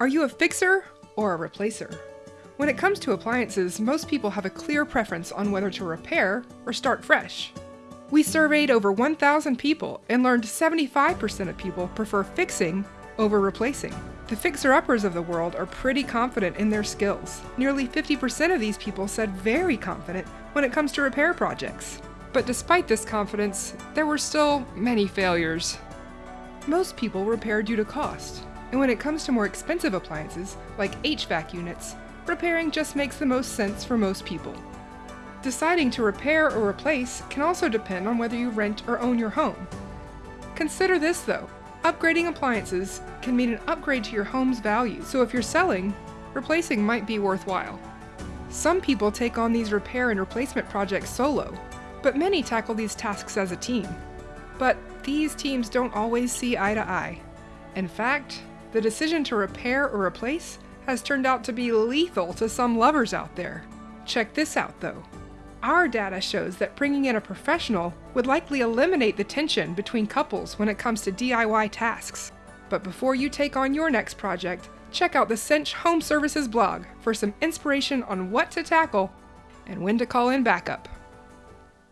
Are you a fixer or a replacer? When it comes to appliances, most people have a clear preference on whether to repair or start fresh. We surveyed over 1,000 people and learned 75% of people prefer fixing over replacing. The fixer-uppers of the world are pretty confident in their skills. Nearly 50% of these people said very confident when it comes to repair projects. But despite this confidence, there were still many failures. Most people repair due to cost, and when it comes to more expensive appliances, like HVAC units, repairing just makes the most sense for most people. Deciding to repair or replace can also depend on whether you rent or own your home. Consider this though, upgrading appliances can mean an upgrade to your home's value, so if you're selling, replacing might be worthwhile. Some people take on these repair and replacement projects solo, but many tackle these tasks as a team. But these teams don't always see eye to eye. In fact, the decision to repair or replace has turned out to be lethal to some lovers out there. Check this out though. Our data shows that bringing in a professional would likely eliminate the tension between couples when it comes to DIY tasks. But before you take on your next project, check out the Cinch Home Services blog for some inspiration on what to tackle and when to call in backup.